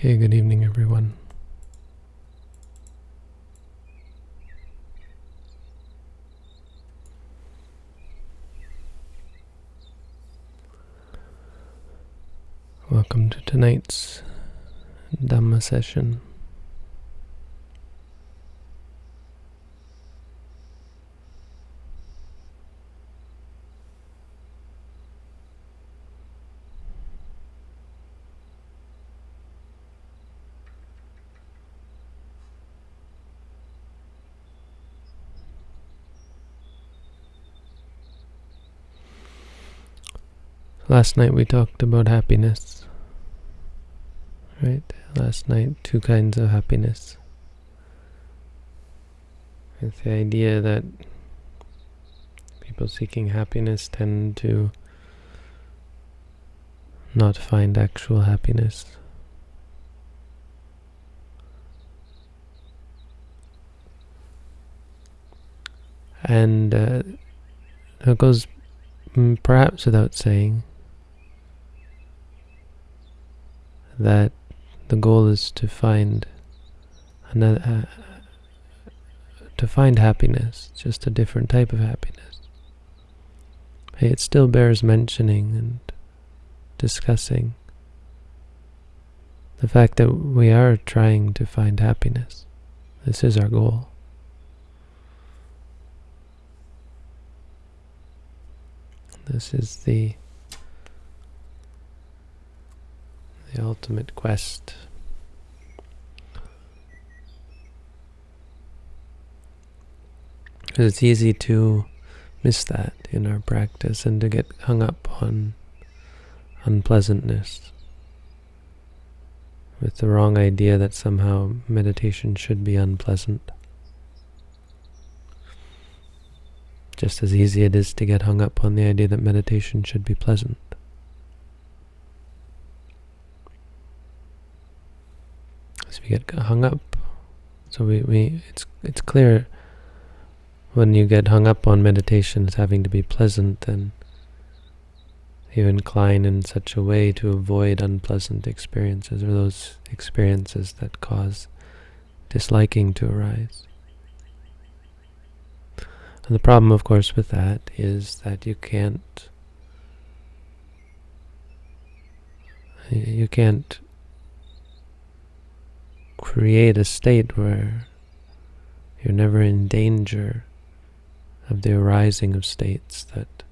Okay, good evening, everyone. Welcome to tonight's Dhamma session. Last night we talked about happiness. Right? Last night, two kinds of happiness. With the idea that people seeking happiness tend to not find actual happiness. And uh, goes perhaps without saying that the goal is to find another, uh, to find happiness, just a different type of happiness. Hey, it still bears mentioning and discussing the fact that we are trying to find happiness. This is our goal. This is the the ultimate quest. It's easy to miss that in our practice and to get hung up on unpleasantness with the wrong idea that somehow meditation should be unpleasant. Just as easy it is to get hung up on the idea that meditation should be pleasant. So we get hung up. So we, we it's it's clear when you get hung up on meditation as having to be pleasant, then you incline in such a way to avoid unpleasant experiences or those experiences that cause disliking to arise. And the problem, of course, with that is that you can't you can't create a state where you're never in danger of the arising of states that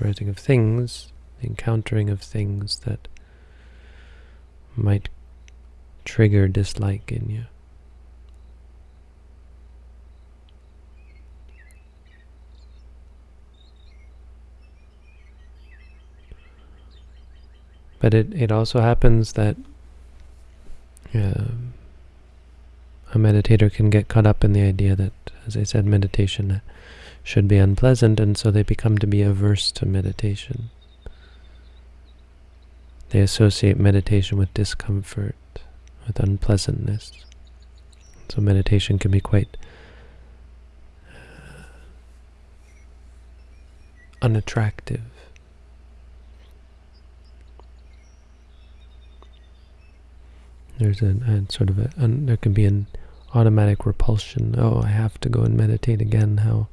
arising of things, the encountering of things that might trigger dislike in you. But it, it also happens that uh, a meditator can get caught up in the idea that, as I said, meditation should be unpleasant, and so they become to be averse to meditation. They associate meditation with discomfort, with unpleasantness. So meditation can be quite uh, unattractive. There's a, sort of a, an, there can be an automatic repulsion. Oh, I have to go and meditate again. How,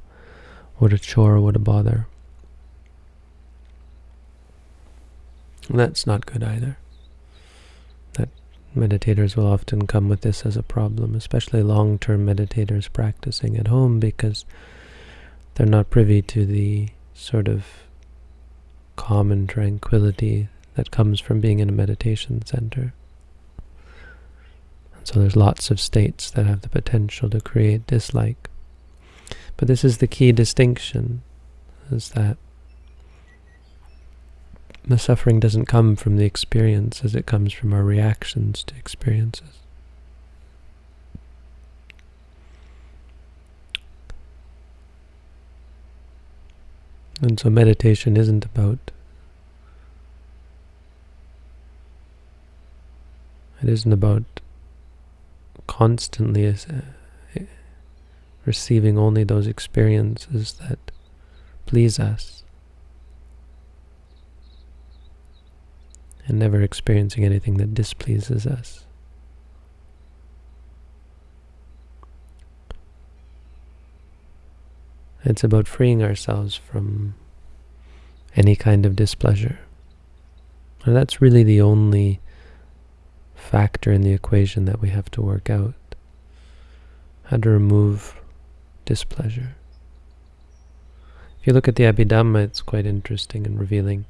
what a chore, what a bother. That's not good either. That meditators will often come with this as a problem, especially long-term meditators practicing at home because they're not privy to the sort of calm and tranquility that comes from being in a meditation center. So there's lots of states that have the potential to create dislike. But this is the key distinction, is that the suffering doesn't come from the experience as it comes from our reactions to experiences. And so meditation isn't about it isn't about constantly uh, receiving only those experiences that please us. and never experiencing anything that displeases us. It's about freeing ourselves from any kind of displeasure. And that's really the only factor in the equation that we have to work out. How to remove displeasure. If you look at the Abhidhamma, it's quite interesting and revealing.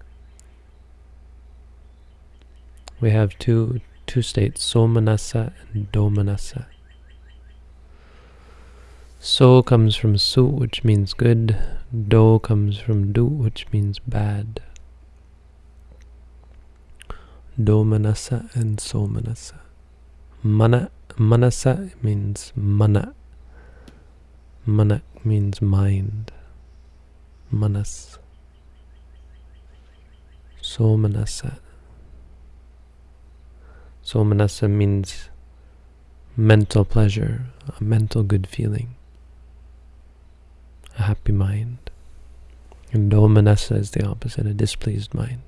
We have two two states, somanassa and domanassa. So comes from su, which means good. Do comes from du, which means bad. Domanassa and somanassa. Mana, manasa means mana. Mana means mind. Manas. Somanassa. Somanassa means mental pleasure, a mental good feeling, a happy mind. And Domanassa is the opposite, a displeased mind.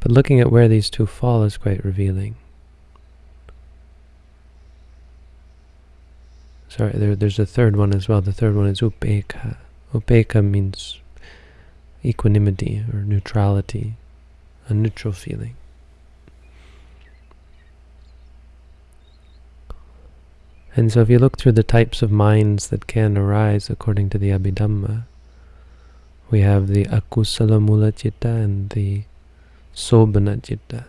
But looking at where these two fall is quite revealing. Sorry, there, there's a third one as well. The third one is upeka. Upeka means equanimity or neutrality, a neutral feeling. And so if you look through the types of minds that can arise according to the Abhidhamma, we have the akusala mula citta and the sobhana citta.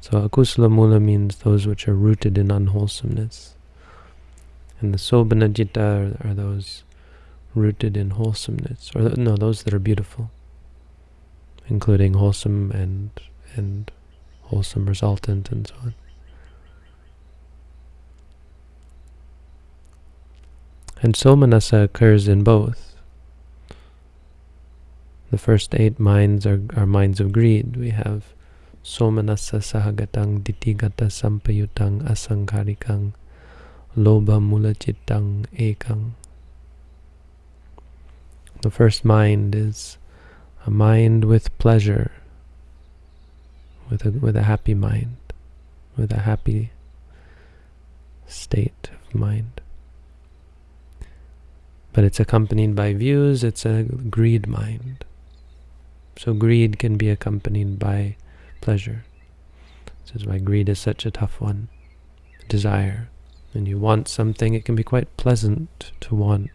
So akusala mula means those which are rooted in unwholesomeness. And the sobhana citta are, are those rooted in wholesomeness, or no, those that are beautiful, including wholesome and and wholesome resultant and so on. And somanassa occurs in both. The first eight minds are, are minds of greed. We have somanassa sahagatang ditigata sampayutang asangkarikang lobha mulachitang ekang. The first mind is a mind with pleasure, with a, with a happy mind, with a happy state of mind but it's accompanied by views, it's a greed mind. So greed can be accompanied by pleasure. This is why greed is such a tough one. Desire. When you want something, it can be quite pleasant to want.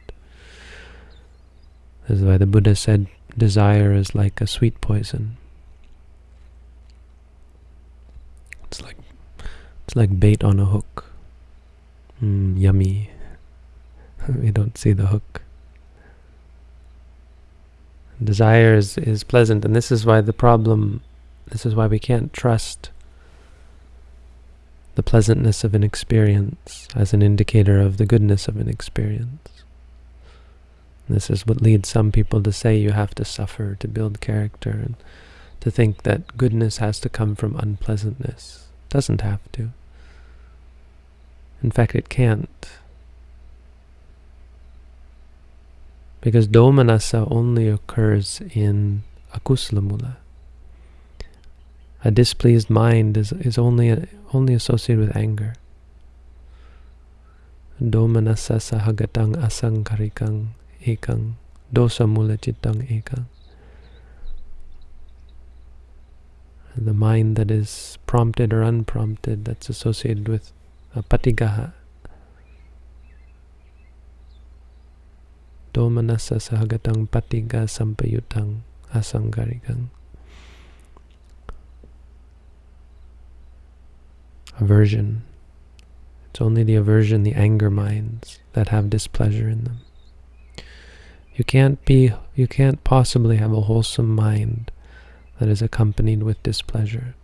This is why the Buddha said desire is like a sweet poison. It's like it's like bait on a hook. Mm, yummy. we don't see the hook. Desire is, is pleasant, and this is why the problem, this is why we can't trust the pleasantness of an experience as an indicator of the goodness of an experience. This is what leads some people to say you have to suffer to build character, and to think that goodness has to come from unpleasantness. It doesn't have to. In fact, it can't. Because domanassa only occurs in akusala mula. A displeased mind is, is only, only associated with anger. Domanassa sahagatang asangkarikang ekang dosa mula chittang ekang. The mind that is prompted or unprompted, that's associated with a domanassa sahagatang patiga sampayutang asangarikang. Aversion. It's only the aversion, the anger minds that have displeasure in them. You can't be, you can't possibly have a wholesome mind that is accompanied with displeasure.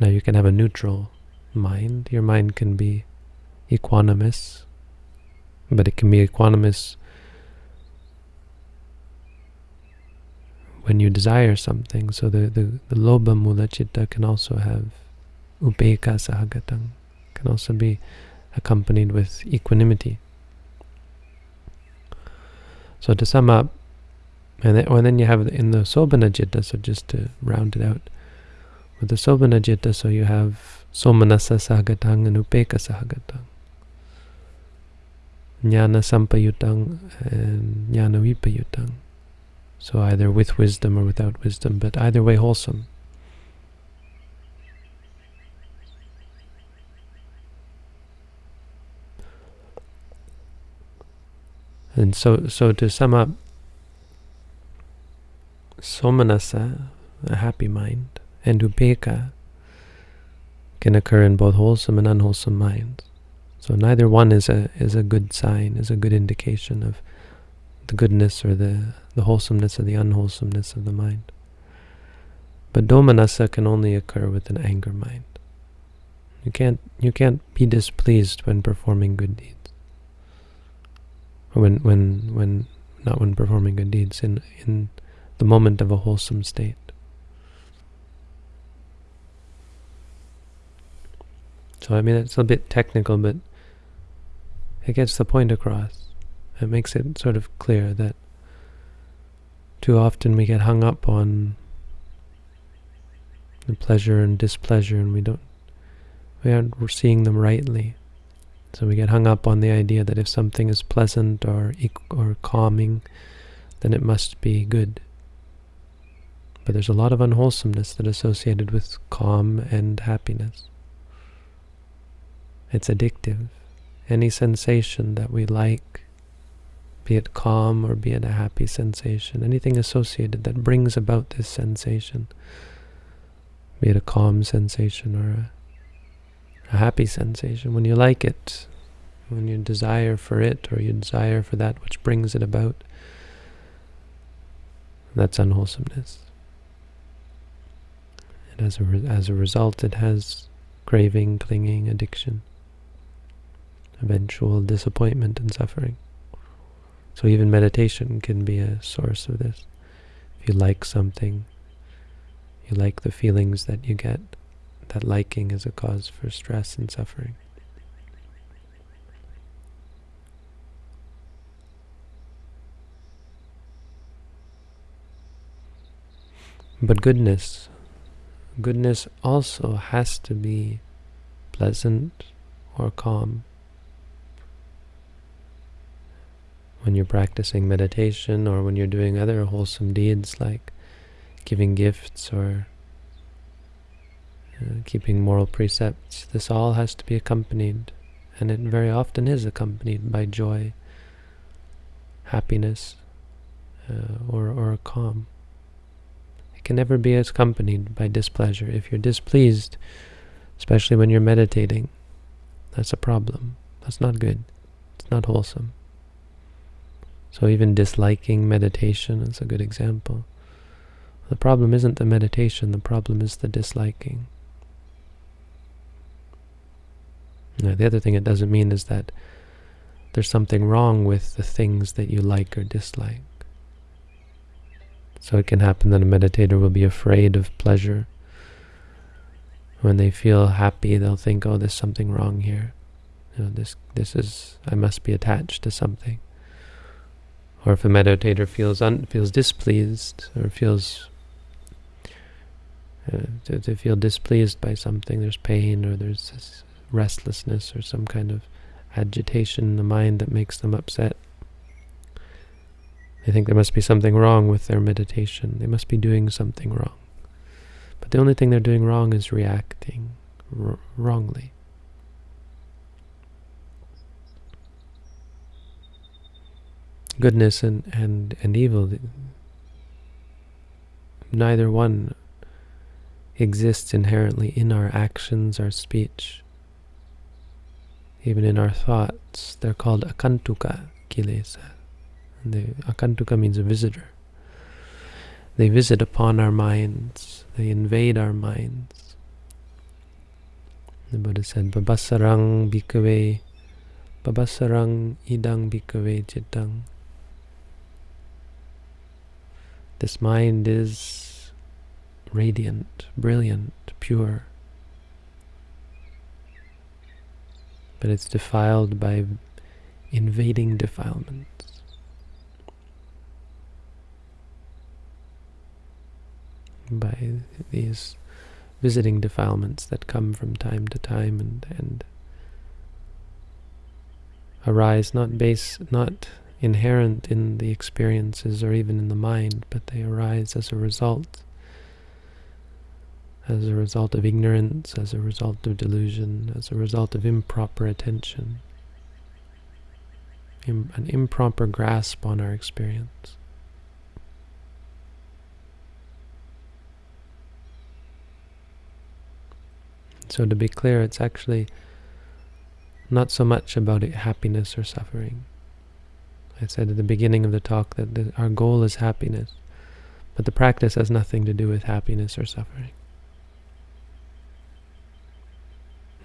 Now you can have a neutral mind. Your mind can be equanimous, but it can be equanimous when you desire something. So the, the, the lobha mula citta can also have upeka sahagatang, can also be accompanied with equanimity. So to sum up, And then, and then you have in the Sobhana Citta, so just to round it out, with the Sobhana Citta, so you have Somanasa Sahagatang and Upeka Sahagatang. Jnana Sampayutang and Jnana Vipayutang. So either with wisdom or without wisdom, but either way wholesome. And so, so to sum up, somanasa, a happy mind, and upeka can occur in both wholesome and unwholesome minds. So neither one is a is a good sign, is a good indication of the goodness or the, the wholesomeness or the unwholesomeness of the mind. But domanassa can only occur with an anger mind. You can't you can't be displeased when performing good deeds when when when not when performing good deeds in in the moment of a wholesome state. So I mean it's a bit technical, but it gets the point across. It makes it sort of clear that too often we get hung up on the pleasure and displeasure, and we don't we aren't seeing them rightly. So we get hung up on the idea that if something is pleasant or or calming, then it must be good. But there's a lot of unwholesomeness that associated with calm and happiness. It's addictive. Any sensation that we like, be it calm or be it a happy sensation, anything associated that brings about this sensation, be it a calm sensation or a a happy sensation, when you like it, when you desire for it or you desire for that which brings it about, that's unwholesomeness. And as a, as a result, it has craving, clinging, addiction, eventual disappointment and suffering. So even meditation can be a source of this. If you like something, you like the feelings that you get, that liking is a cause for stress and suffering. But goodness, goodness also has to be pleasant or calm. When you're practicing meditation or when you're doing other wholesome deeds like giving gifts or uh, keeping moral precepts, this all has to be accompanied, and it very often is accompanied by joy, happiness, uh, or, or calm. It can never be accompanied by displeasure. If you're displeased, especially when you're meditating, that's a problem. That's not good. It's not wholesome. So even disliking meditation is a good example. The problem isn't the meditation, the problem is the disliking. Now, the other thing it doesn't mean is that there's something wrong with the things that you like or dislike. So it can happen that a meditator will be afraid of pleasure. When they feel happy, they'll think, oh, there's something wrong here. You know, this, this is, I must be attached to something. Or if a meditator feels un, feels displeased or feels uh, to, to feel displeased by something, there's pain or there's restlessness or some kind of agitation in the mind that makes them upset. They think there must be something wrong with their meditation. They must be doing something wrong. But the only thing they're doing wrong is reacting wrongly. Goodness and, and, and evil, neither one exists inherently in our actions, our speech, even in our thoughts, they're called agantuka kilesa. The agantuka means a visitor. They visit upon our minds. They invade our minds. The Buddha said, Pabhassarang bhikkhave, Pabhassarang idang bhikkhave chittang. This mind is radiant, brilliant, pure. but it's defiled by invading defilements. by these visiting defilements that come from time to time and, and arise not base not inherent in the experiences or even in the mind, but they arise as a result as a result of ignorance, as a result of delusion, as a result of improper attention, Im an improper grasp on our experience. So to be clear, it's actually not so much about happiness or suffering. I said at the beginning of the talk that the, our goal is happiness, but the practice has nothing to do with happiness or suffering.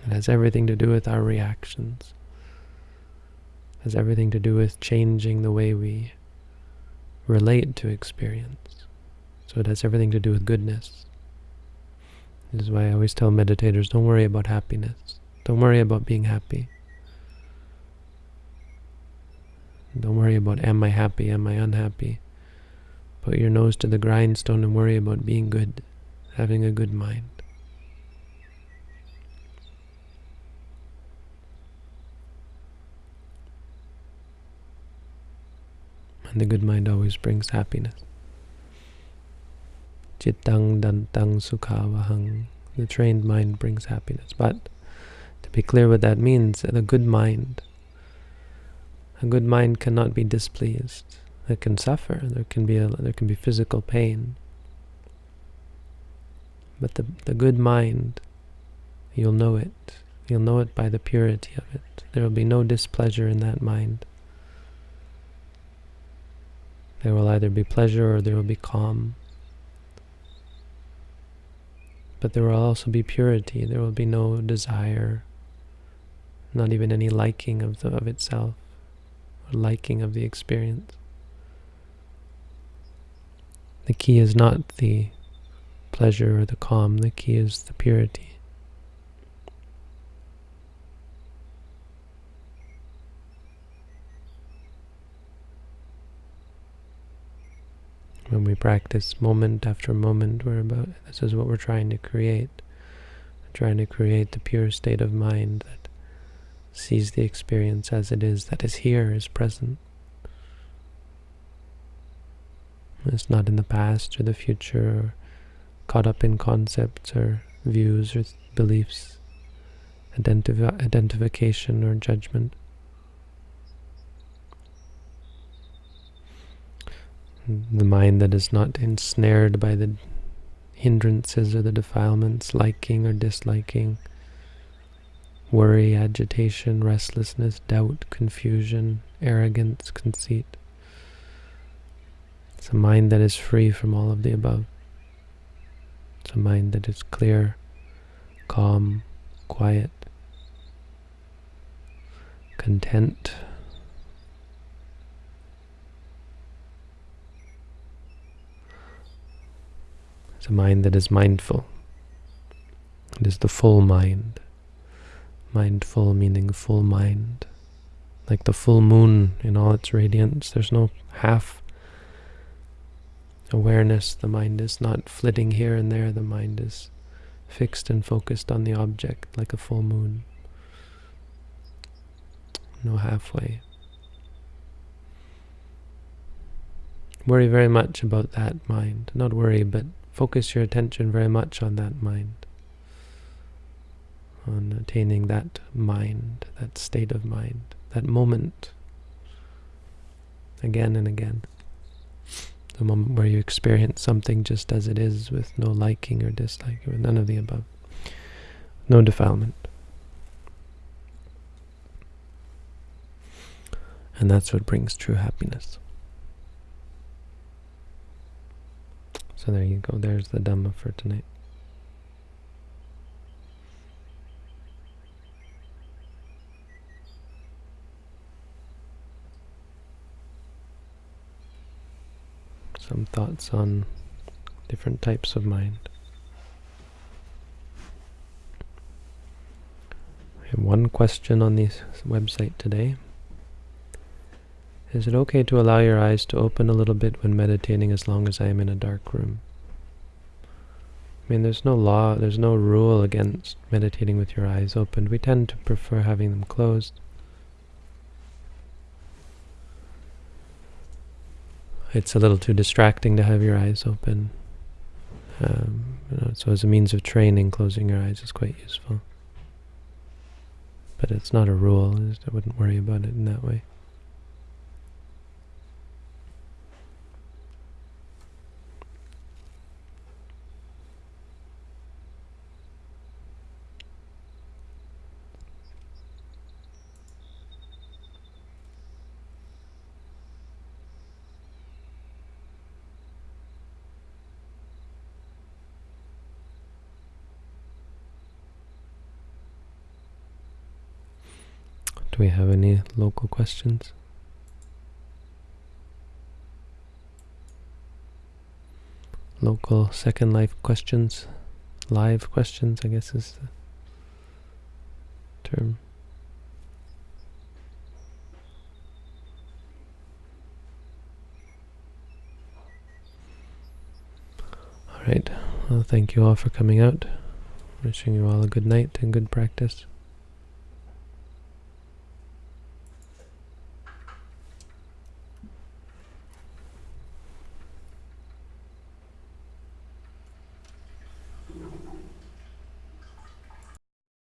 It has everything to do with our reactions. It has everything to do with changing the way we relate to experience. So it has everything to do with goodness. This is why I always tell meditators, don't worry about happiness. Don't worry about being happy. Don't worry about am I happy, am I unhappy. Put your nose to the grindstone and worry about being good, having a good mind. And the good mind always brings happiness. Chittang dantang sukhavahang. The trained mind brings happiness. But to be clear what that means, the good mind, a good mind cannot be displeased. It can suffer. There can be a, there can be physical pain. But the the good mind, you'll know it. You'll know it by the purity of it. There will be no displeasure in that mind. There will either be pleasure or there will be calm. But there will also be purity. There will be no desire, not even any liking of, the, of itself, liking of the experience. The key is not the pleasure or the calm. The key is the purity. when we practice moment after moment, we're about this is what we're trying to create. We're trying to create the pure state of mind that sees the experience as it is, that is here, is present. It's not in the past or the future or caught up in concepts or views or beliefs, identif identification or judgment. the mind that is not ensnared by the hindrances or the defilements, liking or disliking, worry, agitation, restlessness, doubt, confusion, arrogance, conceit. It's a mind that is free from all of the above. It's a mind that is clear, calm, quiet, content, It's a mind that is mindful. It is the full mind. Mindful meaning full mind. Like the full moon in all its radiance. There's no half awareness. The mind is not flitting here and there. The mind is fixed and focused on the object like a full moon. No halfway. Worry very much about that mind. Not worry, but focus your attention very much on that mind, on attaining that mind, that state of mind, that moment, again and again. The moment where you experience something just as it is, with no liking or dislike with none of the above. No defilement. And that's what brings true happiness. So there you go. There's the Dhamma for tonight. Some thoughts on different types of mind. I have one question on this website today. Is it okay to allow your eyes to open a little bit when meditating as long as I am in a dark room? I mean, there's no law, there's no rule against meditating with your eyes open. We tend to prefer having them closed. It's a little too distracting to have your eyes open. Um, you know, so as a means of training, closing your eyes is quite useful. But it's not a rule. I wouldn't worry about it in that way. Do we have any local questions? Local Second Life questions? Live questions, I guess is the term. Alright, well thank you all for coming out. Wishing you all a good night and good practice.